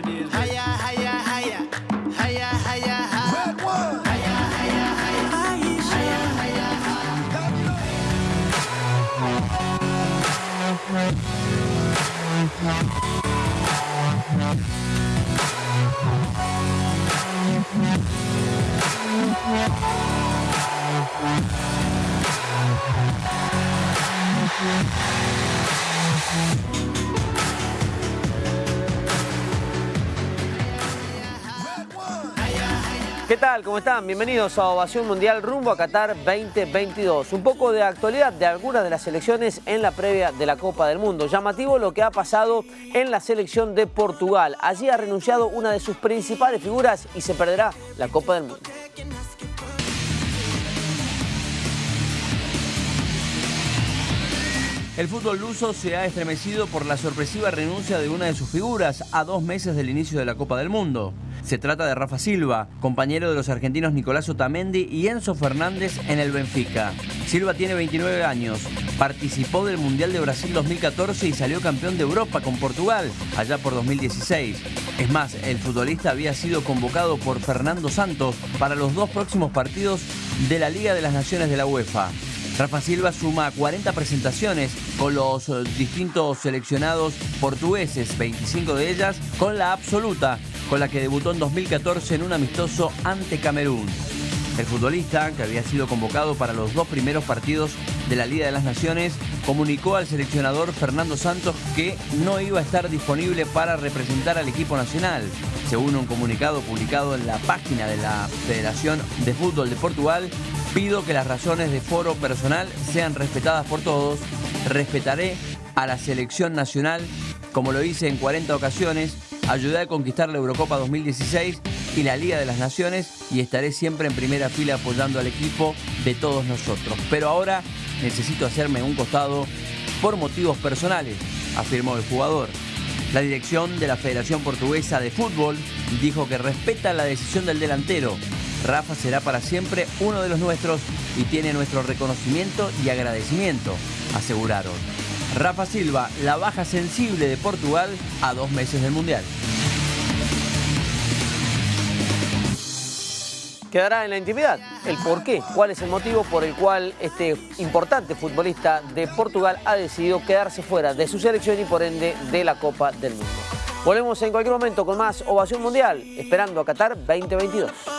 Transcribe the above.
what it is. Hiya, hiya, hiya. Hiya, hiya, hiya. Red one. Hiya, hiya, hiya. Hiya, hiya, ¿Qué tal? ¿Cómo están? Bienvenidos a Ovación Mundial rumbo a Qatar 2022. Un poco de actualidad de algunas de las selecciones en la previa de la Copa del Mundo. Llamativo lo que ha pasado en la selección de Portugal. Allí ha renunciado una de sus principales figuras y se perderá la Copa del Mundo. El fútbol luso se ha estremecido por la sorpresiva renuncia de una de sus figuras a dos meses del inicio de la Copa del Mundo. Se trata de Rafa Silva, compañero de los argentinos Nicolás Otamendi y Enzo Fernández en el Benfica. Silva tiene 29 años, participó del Mundial de Brasil 2014 y salió campeón de Europa con Portugal allá por 2016. Es más, el futbolista había sido convocado por Fernando Santos para los dos próximos partidos de la Liga de las Naciones de la UEFA. Rafa Silva suma 40 presentaciones con los distintos seleccionados portugueses, 25 de ellas con la absoluta, con la que debutó en 2014 en un amistoso ante Camerún. El futbolista, que había sido convocado para los dos primeros partidos de la Liga de las Naciones, comunicó al seleccionador Fernando Santos que no iba a estar disponible para representar al equipo nacional. Según un comunicado publicado en la página de la Federación de Fútbol de Portugal, pido que las razones de foro personal sean respetadas por todos. Respetaré a la selección nacional, como lo hice en 40 ocasiones, ayudé a conquistar la Eurocopa 2016 y la Liga de las Naciones y estaré siempre en primera fila apoyando al equipo de todos nosotros. Pero ahora necesito hacerme un costado por motivos personales, afirmó el jugador. La dirección de la Federación Portuguesa de Fútbol dijo que respeta la decisión del delantero. Rafa será para siempre uno de los nuestros y tiene nuestro reconocimiento y agradecimiento, aseguraron. Rafa Silva, la baja sensible de Portugal a dos meses del Mundial. Quedará en la intimidad el por qué, cuál es el motivo por el cual este importante futbolista de Portugal ha decidido quedarse fuera de su selección y por ende de la Copa del Mundo. Volvemos en cualquier momento con más Ovación Mundial, esperando a Qatar 2022.